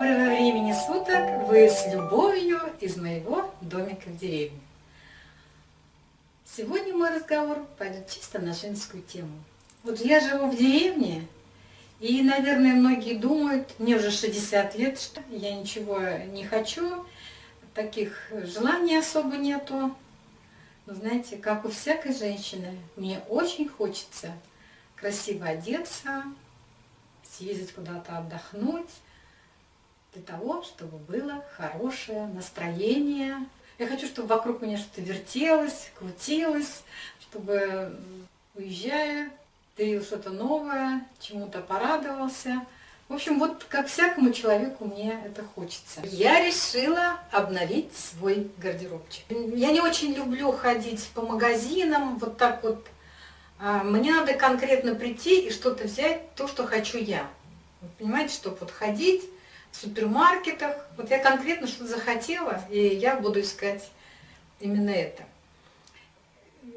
Доброго времени суток! Вы с любовью из моего домика в деревне. Сегодня мой разговор пойдет чисто на женскую тему. Вот я живу в деревне, и, наверное, многие думают, мне уже 60 лет, что я ничего не хочу, таких желаний особо нету. Но знаете, как у всякой женщины, мне очень хочется красиво одеться, съездить куда-то отдохнуть, для того, чтобы было хорошее настроение. Я хочу, чтобы вокруг меня что-то вертелось, крутилось, чтобы, уезжая, ты что-то новое, чему-то порадовался. В общем, вот как всякому человеку мне это хочется. Я решила обновить свой гардеробчик. Я не очень люблю ходить по магазинам, вот так вот. А, мне надо конкретно прийти и что-то взять, то, что хочу я. Понимаете, чтобы вот ходить в супермаркетах. Вот я конкретно что-то захотела, и я буду искать именно это.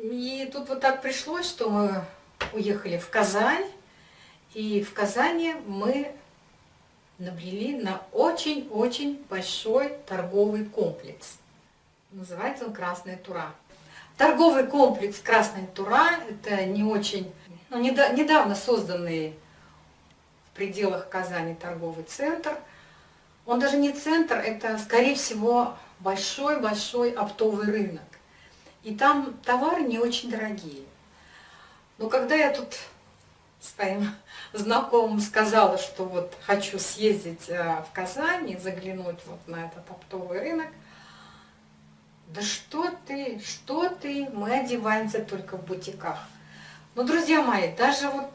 И тут вот так пришлось, что мы уехали в Казань, и в Казани мы набрели на очень-очень большой торговый комплекс. Называется он «Красная Тура». Торговый комплекс «Красная Тура» – это не очень, ну, недавно созданный в пределах Казани торговый центр – он даже не центр, это, скорее всего, большой-большой оптовый рынок. И там товары не очень дорогие. Но когда я тут своим знакомым сказала, что вот хочу съездить э, в Казань и заглянуть вот на этот оптовый рынок, да что ты, что ты, мы одеваемся только в бутиках. Но, друзья мои, даже вот,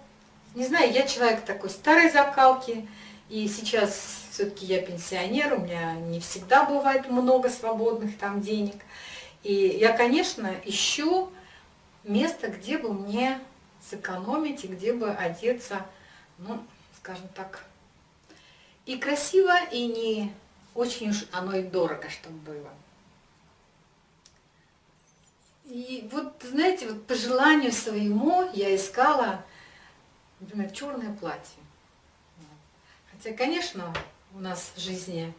не знаю, я человек такой старой закалки, и сейчас все-таки я пенсионер, у меня не всегда бывает много свободных там денег. И я, конечно, ищу место, где бы мне сэкономить и где бы одеться, ну, скажем так, и красиво, и не очень уж оно и дорого, чтобы было. И вот, знаете, вот по желанию своему я искала, например, черное платье. Хотя, конечно, у нас в жизни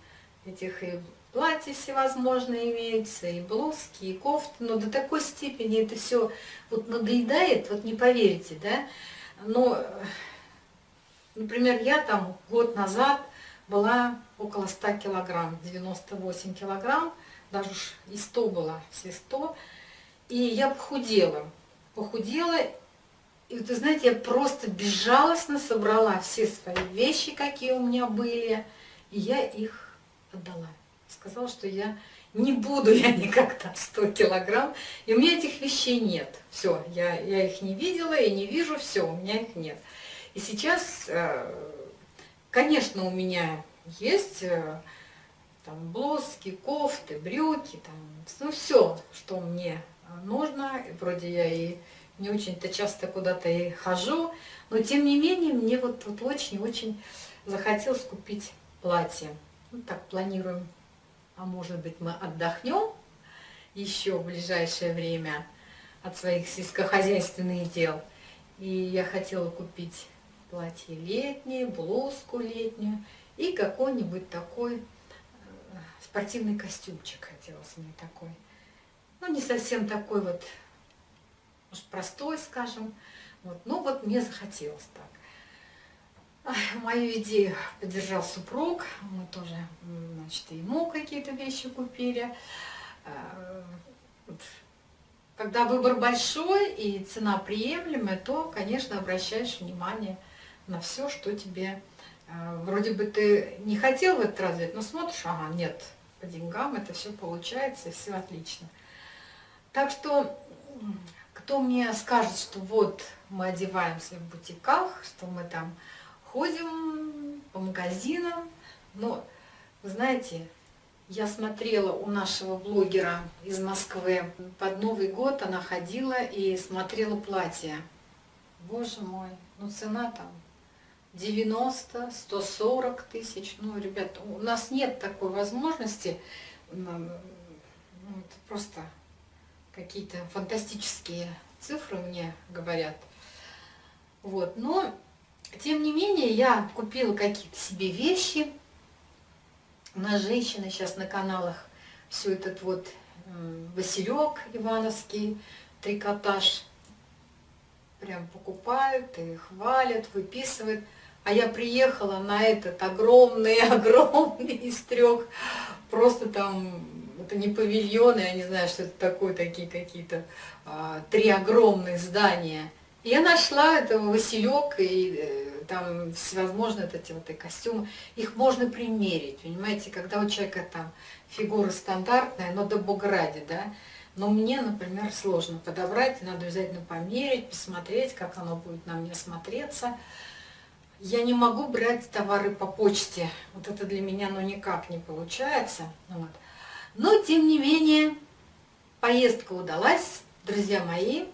этих и платья всевозможные имеются, и блузки, и кофты, но до такой степени это все вот надоедает, вот не поверите, да. Но, например, я там год назад была около 100 килограмм, 98 килограмм, даже уж и 100 было, все 100, и я похудела, похудела, и вы знаете, я просто безжалостно собрала все свои вещи, какие у меня были, и я их отдала. Сказала, что я не буду я никогда 100 килограмм, и у меня этих вещей нет. Все, я, я их не видела и не вижу, все, у меня их нет. И сейчас, э, конечно, у меня есть э, там блузки, кофты, брюки, там, ну все, что мне нужно. Вроде я и не очень-то часто куда-то и хожу, но тем не менее мне вот очень-очень захотелось купить платье. Ну так планируем, а может быть мы отдохнем еще в ближайшее время от своих сельскохозяйственных дел. И я хотела купить платье летнее, блузку летнюю и какой-нибудь такой э, спортивный костюмчик хотелось мне такой. Ну, не совсем такой вот может, простой, скажем. Вот. Ну, вот мне захотелось так. Мою идею поддержал супруг. Мы тоже, значит, ему какие-то вещи купили. А, когда выбор большой и цена приемлемая, то, конечно, обращаешь внимание на все, что тебе... А, вроде бы ты не хотел в этот раз взять, но смотришь, ага, нет, по деньгам это все получается, все отлично. Так что кто мне скажет, что вот мы одеваемся в бутиках, что мы там ходим по магазинам. Но, вы знаете, я смотрела у нашего блогера из Москвы, под Новый год она ходила и смотрела платья. Боже мой, ну цена там 90, 140 тысяч. Ну, ребята, у нас нет такой возможности. Ну, это просто какие-то фантастические цифры мне говорят. Вот, но, тем не менее, я купила какие-то себе вещи, У нас женщины сейчас на каналах все этот вот Василек Ивановский, трикотаж прям покупают и хвалят, выписывают. А я приехала на этот огромный-огромный из трех, просто там, это не павильоны, я не знаю, что это такое, такие какие-то, а, три огромных здания. И я нашла этого Василек, и э, там всевозможные эти вот и костюмы, их можно примерить, понимаете, когда у человека там фигура стандартная, но до бога ради, да, но мне, например, сложно подобрать, надо обязательно померить, посмотреть, как оно будет на мне смотреться. Я не могу брать товары по почте, вот это для меня ну никак не получается, вот. Но тем не менее поездка удалась, друзья мои,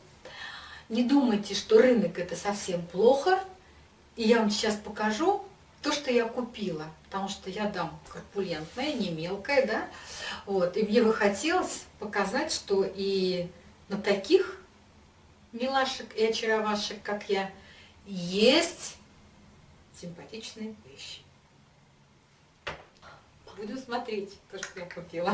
не думайте, что рынок это совсем плохо, и я вам сейчас покажу то, что я купила, потому что я дам корпулентная, не мелкая, да, вот, и мне бы хотелось показать, что и на таких милашек и очаровашек, как я, есть симпатичные вещи. Буду смотреть то, что я купила.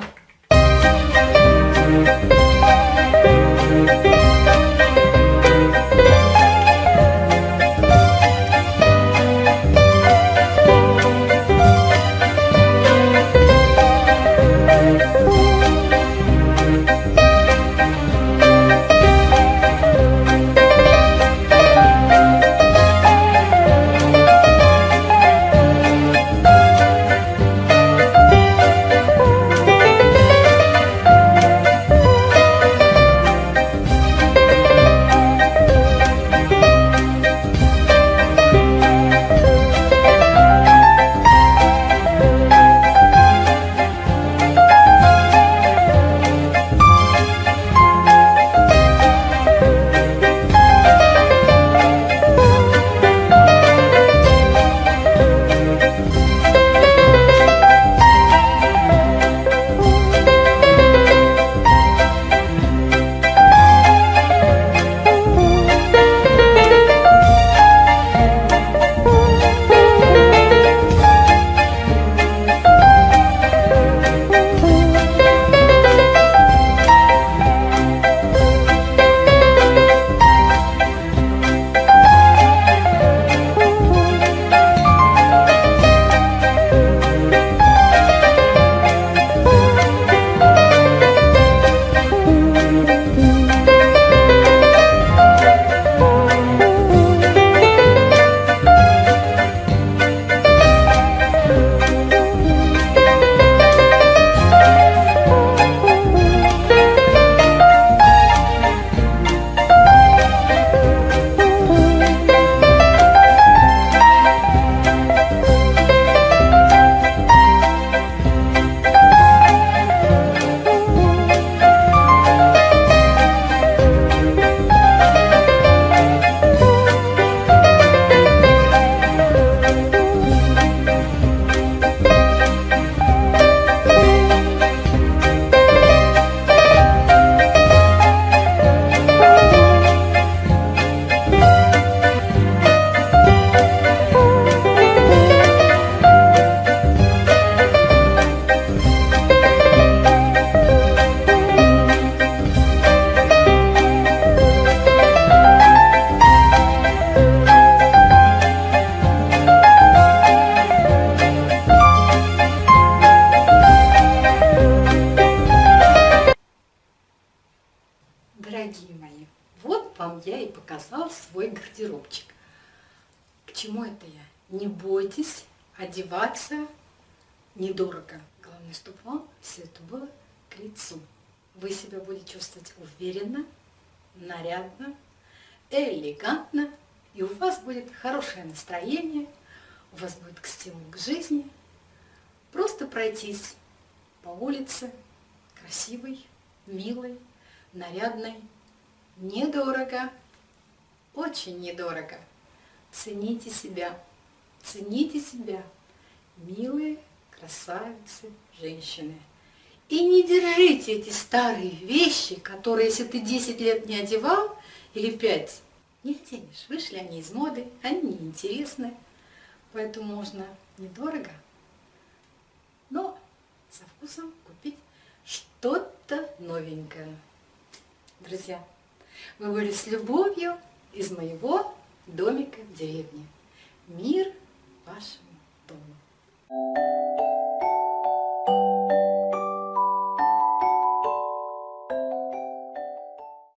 Чему это я? Не бойтесь одеваться недорого. Главное, чтобы вам все это было к лицу. Вы себя будете чувствовать уверенно, нарядно, элегантно, и у вас будет хорошее настроение, у вас будет стимул к жизни. Просто пройтись по улице, красивой, милой, нарядной, недорого, очень недорого. Цените себя, цените себя, милые красавицы, женщины. И не держите эти старые вещи, которые, если ты 10 лет не одевал, или 5, не оденешь. Вышли они из моды, они неинтересны, поэтому можно недорого, но вкусом купить что-то новенькое. Друзья, мы были с любовью из моего домика в деревне. Мир вашему дому. Thank you.